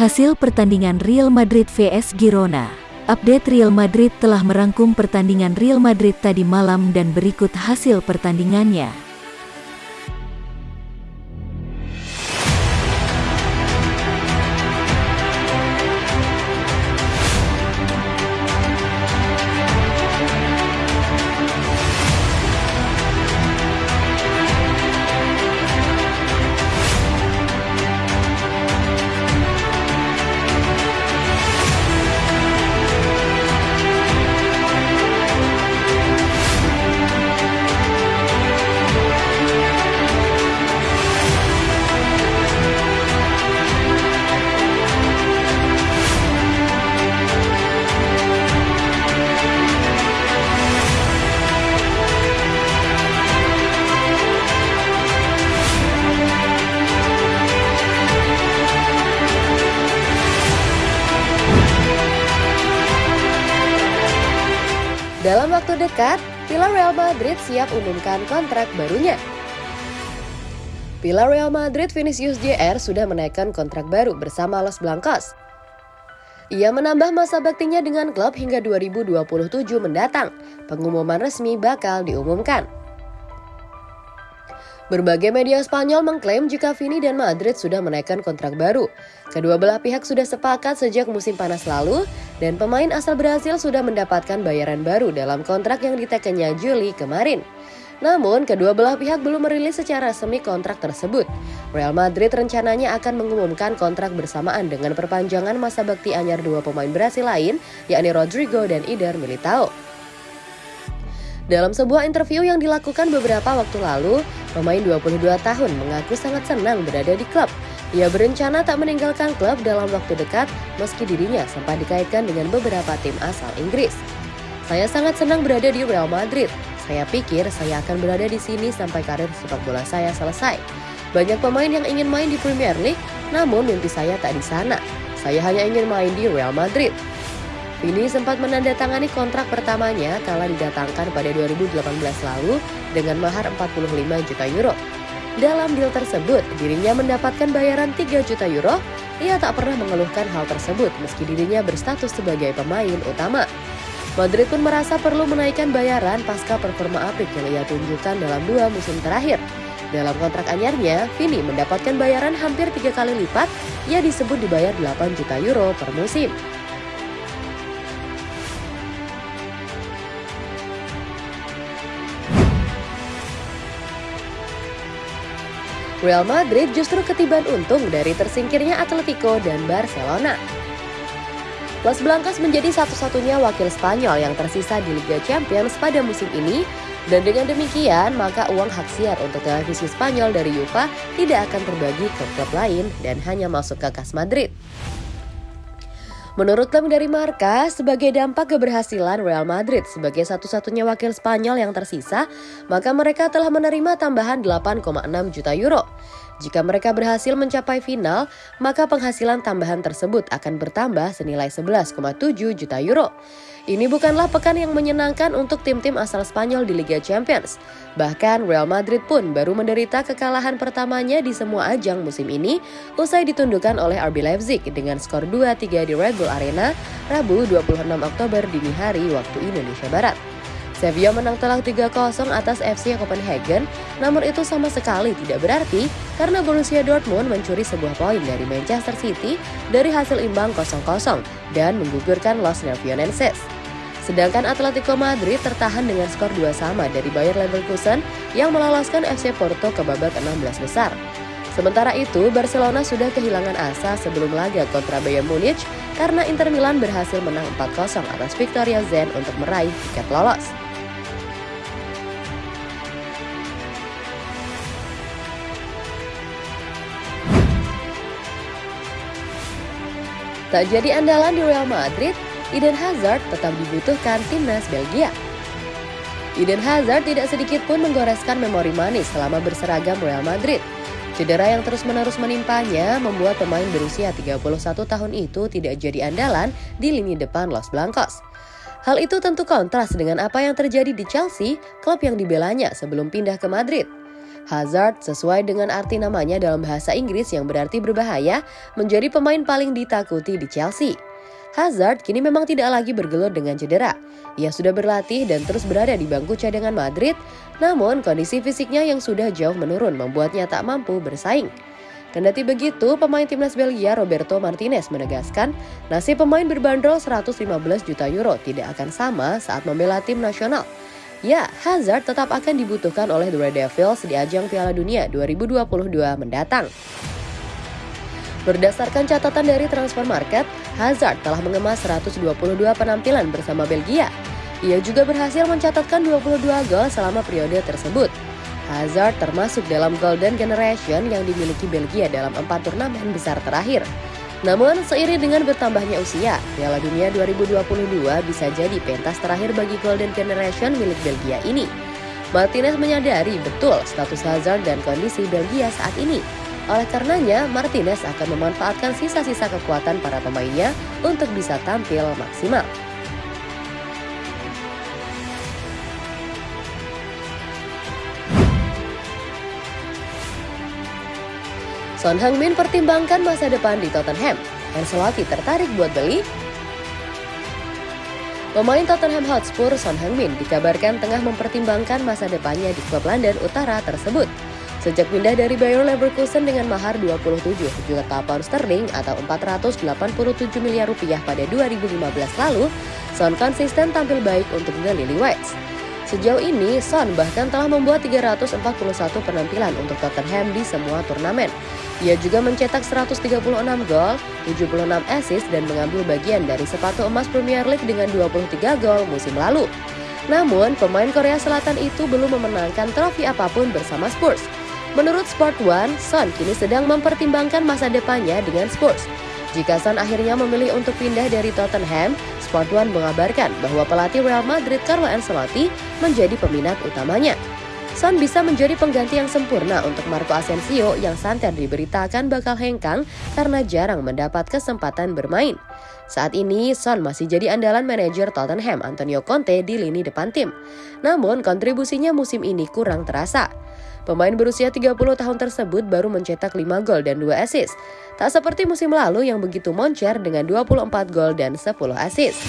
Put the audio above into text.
Hasil pertandingan Real Madrid vs Girona. Update Real Madrid telah merangkum pertandingan Real Madrid tadi malam dan berikut hasil pertandingannya. Dekat, Pilar Real Madrid siap umumkan kontrak barunya. Pilar Real Madrid Vinicius Jr. sudah menaikkan kontrak baru bersama Los Blancos. Ia menambah masa baktinya dengan klub hingga 2027 mendatang. Pengumuman resmi bakal diumumkan. Berbagai media Spanyol mengklaim jika Vini dan Madrid sudah menaikkan kontrak baru. Kedua belah pihak sudah sepakat sejak musim panas lalu dan pemain asal Brasil sudah mendapatkan bayaran baru dalam kontrak yang ditekannya Juli kemarin. Namun, kedua belah pihak belum merilis secara semi kontrak tersebut. Real Madrid rencananya akan mengumumkan kontrak bersamaan dengan perpanjangan masa bakti anyar dua pemain Brasil lain, yakni Rodrigo dan Ider Militao. Dalam sebuah interview yang dilakukan beberapa waktu lalu, pemain 22 tahun mengaku sangat senang berada di klub. Ia berencana tak meninggalkan klub dalam waktu dekat meski dirinya sempat dikaitkan dengan beberapa tim asal Inggris. Saya sangat senang berada di Real Madrid. Saya pikir saya akan berada di sini sampai karir sepak bola saya selesai. Banyak pemain yang ingin main di Premier League, namun mimpi saya tak di sana. Saya hanya ingin main di Real Madrid. Vini sempat menandatangani kontrak pertamanya kala didatangkan pada 2018 lalu dengan mahar 45 juta euro. Dalam deal tersebut, dirinya mendapatkan bayaran 3 juta euro. Ia tak pernah mengeluhkan hal tersebut meski dirinya berstatus sebagai pemain utama. Madrid pun merasa perlu menaikkan bayaran pasca performa apik yang ia tunjukkan dalam dua musim terakhir. Dalam kontrak anyarnya, Vini mendapatkan bayaran hampir tiga kali lipat, ia disebut dibayar 8 juta euro per musim. Real Madrid justru ketiban untung dari tersingkirnya Atletico dan Barcelona. Los Blancos menjadi satu-satunya wakil Spanyol yang tersisa di Liga Champions pada musim ini dan dengan demikian maka uang hak siar untuk televisi Spanyol dari UEFA tidak akan terbagi ke klub lain dan hanya masuk ke kas Madrid. Menurut klaim dari Marka, sebagai dampak keberhasilan Real Madrid sebagai satu-satunya wakil Spanyol yang tersisa, maka mereka telah menerima tambahan 8,6 juta euro. Jika mereka berhasil mencapai final, maka penghasilan tambahan tersebut akan bertambah senilai 11,7 juta euro. Ini bukanlah pekan yang menyenangkan untuk tim-tim asal Spanyol di Liga Champions. Bahkan Real Madrid pun baru menderita kekalahan pertamanya di semua ajang musim ini usai ditundukkan oleh RB Leipzig dengan skor 2-3 di Red Bull Arena Rabu 26 Oktober dini hari waktu Indonesia Barat. Sevilla menang telak 3-0 atas FC Copenhagen, namun itu sama sekali tidak berarti karena Borussia Dortmund mencuri sebuah poin dari Manchester City dari hasil imbang 0-0 dan menggugurkan Los Nervionenses. Sedangkan Atletico Madrid tertahan dengan skor 2 sama dari Bayer Leverkusen yang meloloskan FC Porto ke babak 16 besar. Sementara itu, Barcelona sudah kehilangan asa sebelum laga kontra Bayern Munich karena Inter Milan berhasil menang 4-0 atas Victoria Zen untuk meraih tiket lolos. Tak jadi andalan di Real Madrid, Eden Hazard tetap dibutuhkan timnas Belgia. Eden Hazard tidak sedikit pun menggoreskan memori manis selama berseragam Real Madrid. Cedera yang terus-menerus menimpanya membuat pemain berusia 31 tahun itu tidak jadi andalan di lini depan Los Blancos. Hal itu tentu kontras dengan apa yang terjadi di Chelsea, klub yang dibelanya sebelum pindah ke Madrid. Hazard sesuai dengan arti namanya dalam bahasa Inggris yang berarti berbahaya, menjadi pemain paling ditakuti di Chelsea. Hazard kini memang tidak lagi bergelut dengan cedera. Ia sudah berlatih dan terus berada di bangku cadangan Madrid, namun kondisi fisiknya yang sudah jauh menurun membuatnya tak mampu bersaing. Kendati begitu, pemain timnas Belgia Roberto Martinez menegaskan nasib pemain berbanderol 115 juta euro tidak akan sama saat membela tim nasional. Ya, Hazard tetap akan dibutuhkan oleh The Red Devils di ajang Piala Dunia 2022 mendatang. Berdasarkan catatan dari Transfer Market, Hazard telah mengemas 122 penampilan bersama Belgia. Ia juga berhasil mencatatkan 22 gol selama periode tersebut. Hazard termasuk dalam Golden Generation yang dimiliki Belgia dalam empat turnamen besar terakhir. Namun, seiring dengan bertambahnya usia, Piala Dunia 2022 bisa jadi pentas terakhir bagi Golden Generation milik Belgia ini. Martinez menyadari betul status Hazard dan kondisi Belgia saat ini. Oleh karenanya, Martinez akan memanfaatkan sisa-sisa kekuatan para pemainnya untuk bisa tampil maksimal. Son Heung-min pertimbangkan masa depan di Tottenham. Ancelotti tertarik buat beli? Pemain Tottenham Hotspur Son Heung-min dikabarkan tengah mempertimbangkan masa depannya di klub London Utara tersebut. Sejak pindah dari Bayer Leverkusen dengan mahar 27 juta pound sterling atau 487 miliar rupiah pada 2015 lalu, Son konsisten tampil baik untuk The Whites. Sejauh ini, Son bahkan telah membuat 341 penampilan untuk Tottenham di semua turnamen. Ia juga mencetak 136 gol, 76 assist dan mengambil bagian dari sepatu emas Premier League dengan 23 gol musim lalu. Namun, pemain Korea Selatan itu belum memenangkan trofi apa pun bersama Spurs. Menurut Sport One, Son kini sedang mempertimbangkan masa depannya dengan Spurs. Jika Son akhirnya memilih untuk pindah dari Tottenham, Sport One mengabarkan bahwa pelatih Real Madrid Carlo Ancelotti menjadi peminat utamanya. Son bisa menjadi pengganti yang sempurna untuk Marco Asensio yang santer diberitakan bakal hengkang karena jarang mendapat kesempatan bermain. Saat ini, Son masih jadi andalan manajer Tottenham Antonio Conte di lini depan tim. Namun, kontribusinya musim ini kurang terasa. Pemain berusia 30 tahun tersebut baru mencetak 5 gol dan 2 assist. Tak seperti musim lalu yang begitu moncer dengan 24 gol dan 10 assist.